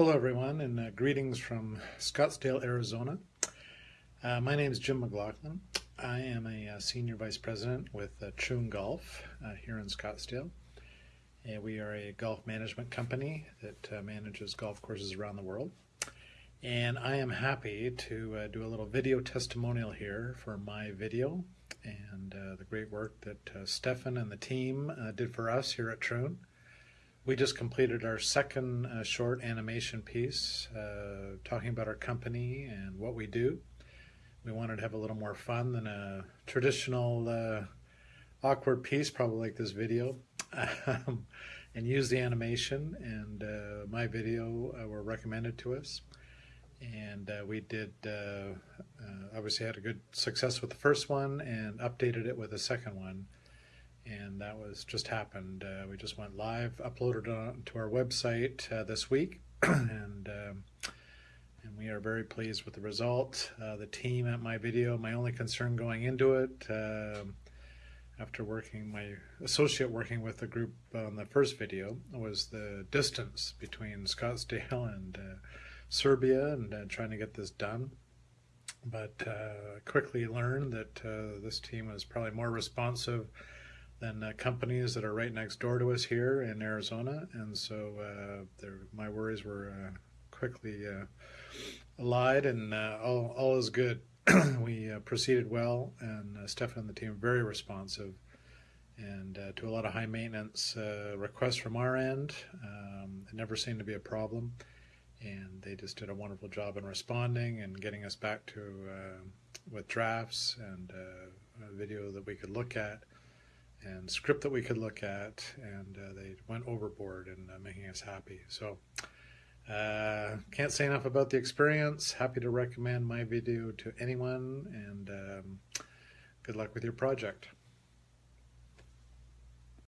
Hello, everyone, and uh, greetings from Scottsdale, Arizona. Uh, my name is Jim McLaughlin. I am a uh, senior vice president with uh, Troon Golf uh, here in Scottsdale. And we are a golf management company that uh, manages golf courses around the world. And I am happy to uh, do a little video testimonial here for my video and the great work that Stefan and the team did for us here at Troon. We just completed our second uh, short animation piece uh, talking about our company and what we do. We wanted to have a little more fun than a traditional uh, awkward piece, probably like this video, um, and use the animation. And uh, my video uh, were recommended to us. And uh, we did, obviously had a good success with the first one and updated it with the second one and that was just happened. Uh, we just went live, uploaded it to our website uh, this week, and um, and we are very pleased with the result. Uh, the team at my video, my only concern going into it, um, after working my associate working with the group on the first video, was the distance between Scottsdale and uh, Serbia, and uh, trying to get this done. But uh, quickly learned that this team was probably more responsive than uh, companies that are right next door to us here in Arizona. And so uh, my worries were uh, quickly uh, allied, and uh, all, all is good. we uh, proceeded well, and Stefan and the team were very responsive. And to a lot of high maintenance requests from our end, um, it never seemed to be a problem and they just did a wonderful job in responding and getting us back to uh, with drafts and uh, a video that we could look at and script that we could look at, and uh, they went overboard in uh, making us happy. So, uh, can't say enough about the experience. Happy to recommend my video to anyone, and um, good luck with your project.